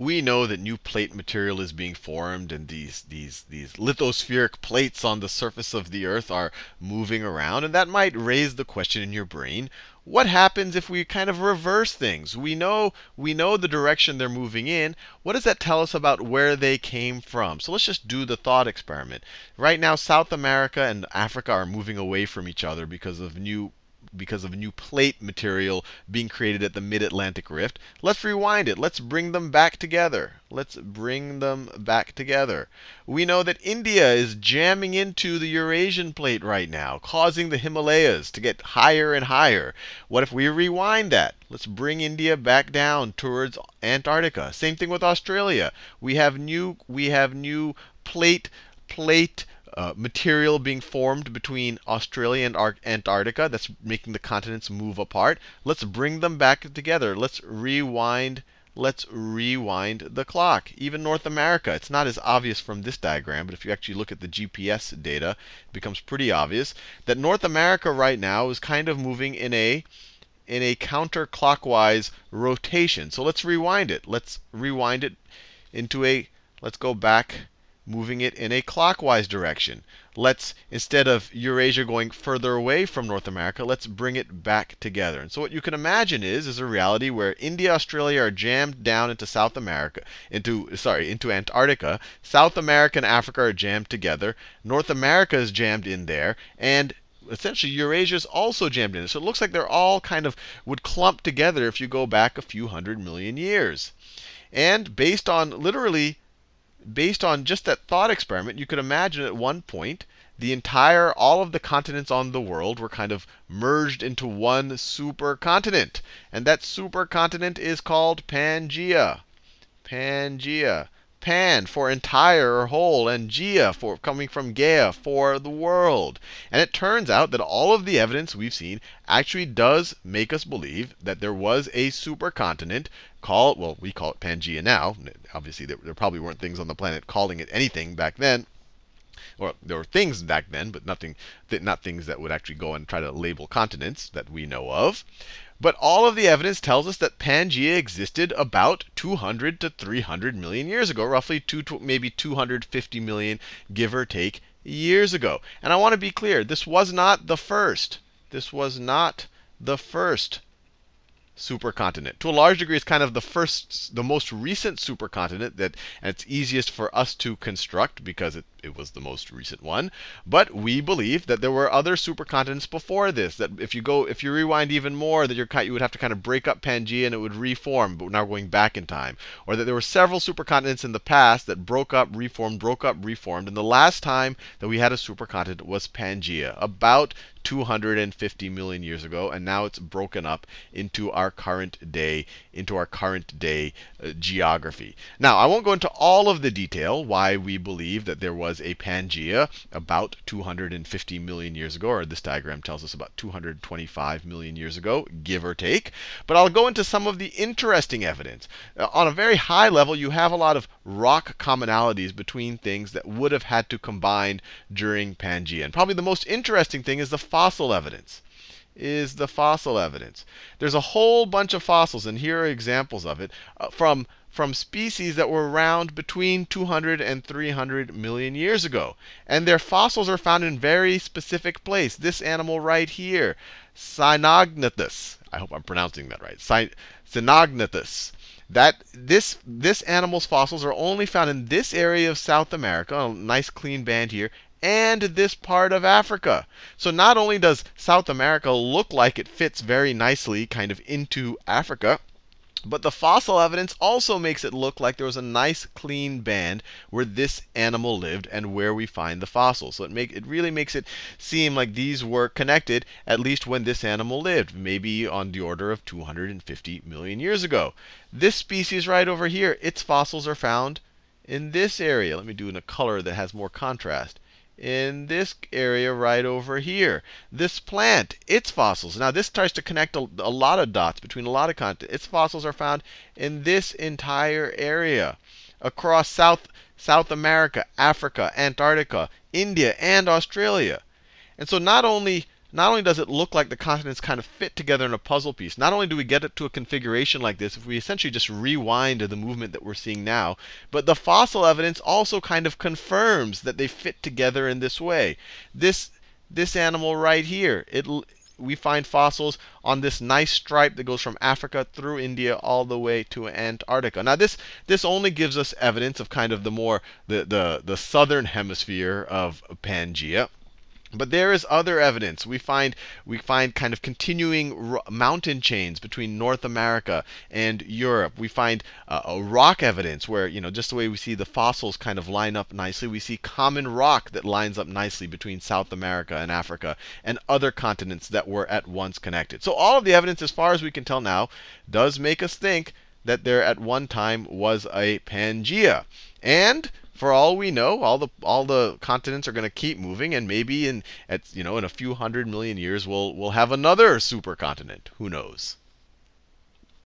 we know that new plate material is being formed, and these, these, these lithospheric plates on the surface of the Earth are moving around. And that might raise the question in your brain what happens if we kind of reverse things? We know, we know the direction they're moving in. What does that tell us about where they came from? So let's just do the thought experiment. Right now, South America and Africa are moving away from each other because of new because of new plate material being created at the mid-Atlantic rift. Let's rewind it. Let's bring them back together. Let's bring them back together. We know that India is jamming into the Eurasian plate right now, causing the Himalayas to get higher and higher. What if we rewind that? Let's bring India back down towards Antarctica. Same thing with Australia. We have new we have new plate plate uh, material being formed between Australia and Ar Antarctica that's making the continents move apart. Let's bring them back together. Let's rewind. Let's rewind the clock. Even North America, it's not as obvious from this diagram, but if you actually look at the GPS data, it becomes pretty obvious that North America right now is kind of moving in a in a counterclockwise rotation. So let's rewind it. Let's rewind it into a let's go back moving it in a clockwise direction. Let's, instead of Eurasia going further away from North America, let's bring it back together. And so what you can imagine is, is a reality where India, Australia are jammed down into South America, into, sorry, into Antarctica. South America and Africa are jammed together. North America is jammed in there. And essentially Eurasia is also jammed in. So it looks like they're all kind of would clump together if you go back a few hundred million years. And based on literally based on just that thought experiment, you could imagine at one point the entire, all of the continents on the world were kind of merged into one supercontinent. And that supercontinent is called Pangaea. Pangaea. Pan for entire or whole, and Gaea for coming from Gaia for the world. And it turns out that all of the evidence we've seen actually does make us believe that there was a supercontinent called, well, we call it Pangaea now. Obviously, there probably weren't things on the planet calling it anything back then or there were things back then, but nothing, not things that would actually go and try to label continents that we know of. But all of the evidence tells us that Pangaea existed about 200 to 300 million years ago, roughly two, maybe 250 million, give or take, years ago. And I want to be clear, this was not the first. This was not the first supercontinent. To a large degree, it's kind of the first, the most recent supercontinent that, and it's easiest for us to construct because it, it was the most recent one. But we believe that there were other supercontinents before this. That if you go, if you rewind even more, that you're, you would have to kind of break up Pangaea and it would reform. But now we're going back in time, or that there were several supercontinents in the past that broke up, reformed, broke up, reformed, and the last time that we had a supercontinent was Pangaea, about 250 million years ago, and now it's broken up into our current day, into our current day uh, geography. Now, I won't go into all of the detail why we believe that there was a Pangaea about 250 million years ago, or this diagram tells us about 225 million years ago, give or take. But I'll go into some of the interesting evidence. Uh, on a very high level, you have a lot of rock commonalities between things that would have had to combine during Pangaea. And probably the most interesting thing is the fossil evidence is the fossil evidence. There's a whole bunch of fossils, and here are examples of it, uh, from, from species that were around between 200 and 300 million years ago. And their fossils are found in very specific place. This animal right here, Cynognathus. I hope I'm pronouncing that right. Cynognathus. That this this animal's fossils are only found in this area of South America, a nice clean band here, and this part of Africa. So not only does South America look like it fits very nicely kind of into Africa, but the fossil evidence also makes it look like there was a nice clean band where this animal lived and where we find the fossils. So it make it really makes it seem like these were connected at least when this animal lived, maybe on the order of 250 million years ago. This species right over here, its fossils are found in this area. Let me do in a color that has more contrast in this area right over here. This plant, its fossils. Now, this tries to connect a, a lot of dots between a lot of content. Its fossils are found in this entire area across South, South America, Africa, Antarctica, India, and Australia. And so not only not only does it look like the continents kind of fit together in a puzzle piece, not only do we get it to a configuration like this if we essentially just rewind to the movement that we're seeing now, but the fossil evidence also kind of confirms that they fit together in this way. This this animal right here, it we find fossils on this nice stripe that goes from Africa through India all the way to Antarctica. Now this this only gives us evidence of kind of the more the the, the southern hemisphere of Pangea. But there is other evidence. We find we find kind of continuing mountain chains between North America and Europe. We find uh, a rock evidence where you know just the way we see the fossils kind of line up nicely. We see common rock that lines up nicely between South America and Africa and other continents that were at once connected. So all of the evidence, as far as we can tell now, does make us think that there at one time was a Pangea. And for all we know, all the all the continents are going to keep moving, and maybe in at you know in a few hundred million years we'll we'll have another supercontinent. Who knows?